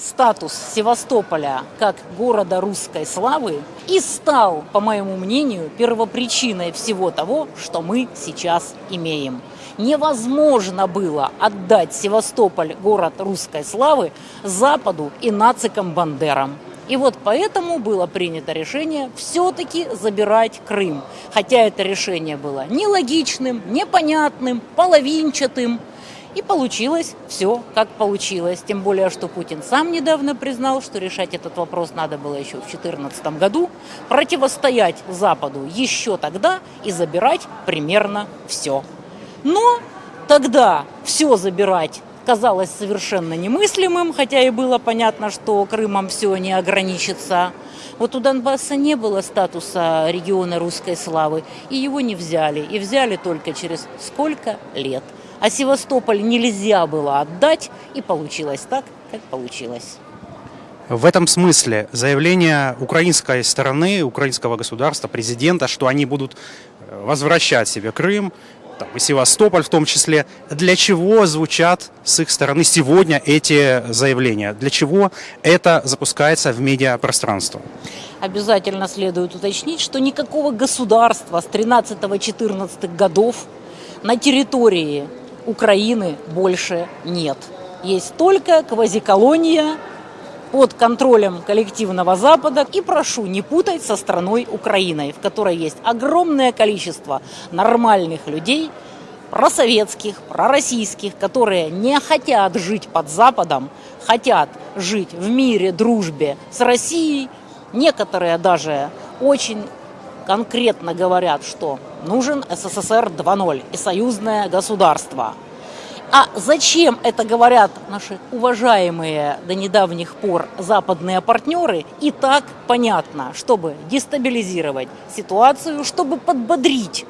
статус Севастополя как города русской славы и стал, по моему мнению, первопричиной всего того, что мы сейчас имеем. Невозможно было отдать Севастополь, город русской славы, Западу и нацикам Бандерам. И вот поэтому было принято решение все-таки забирать Крым. Хотя это решение было нелогичным, непонятным, половинчатым. И получилось все, как получилось. Тем более, что Путин сам недавно признал, что решать этот вопрос надо было еще в 2014 году, противостоять Западу еще тогда и забирать примерно все. Но тогда все забирать казалось совершенно немыслимым, хотя и было понятно, что Крымом все не ограничится. Вот у Донбасса не было статуса региона русской славы, и его не взяли. И взяли только через сколько лет. А Севастополь нельзя было отдать, и получилось так, как получилось. В этом смысле заявление украинской стороны, украинского государства, президента, что они будут э, возвращать себе Крым, там, и Севастополь в том числе. Для чего звучат с их стороны сегодня эти заявления? Для чего это запускается в медиапространство? Обязательно следует уточнить, что никакого государства с 13-14 годов на территории Украины больше нет. Есть только квазиколония под контролем коллективного Запада. И прошу не путать со страной Украиной, в которой есть огромное количество нормальных людей, просоветских, пророссийских, которые не хотят жить под Западом, хотят жить в мире, дружбе с Россией. Некоторые даже очень конкретно говорят, что нужен СССР 2.0 и союзное государство – а зачем это говорят наши уважаемые до недавних пор западные партнеры, и так понятно, чтобы дестабилизировать ситуацию, чтобы подбодрить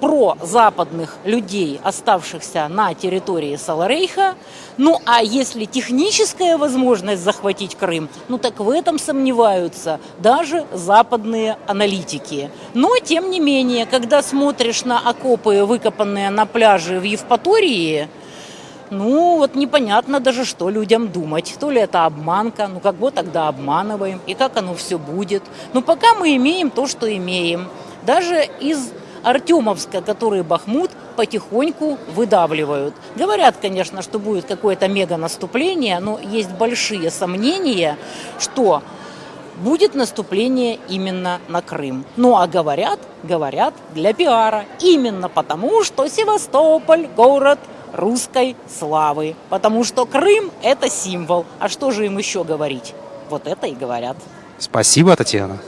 про западных людей, оставшихся на территории Саларейха. Ну а если техническая возможность захватить Крым, ну так в этом сомневаются даже западные аналитики. Но тем не менее, когда смотришь на окопы, выкопанные на пляже в Евпатории, ну, вот непонятно даже, что людям думать. То ли это обманка, ну как бы тогда обманываем, и как оно все будет. Но пока мы имеем то, что имеем. Даже из Артемовска, который Бахмут потихоньку выдавливают. Говорят, конечно, что будет какое-то мега-наступление, но есть большие сомнения, что будет наступление именно на Крым. Ну а говорят, говорят для пиара. Именно потому, что Севастополь – город русской славы. Потому что Крым – это символ. А что же им еще говорить? Вот это и говорят. Спасибо, Татьяна.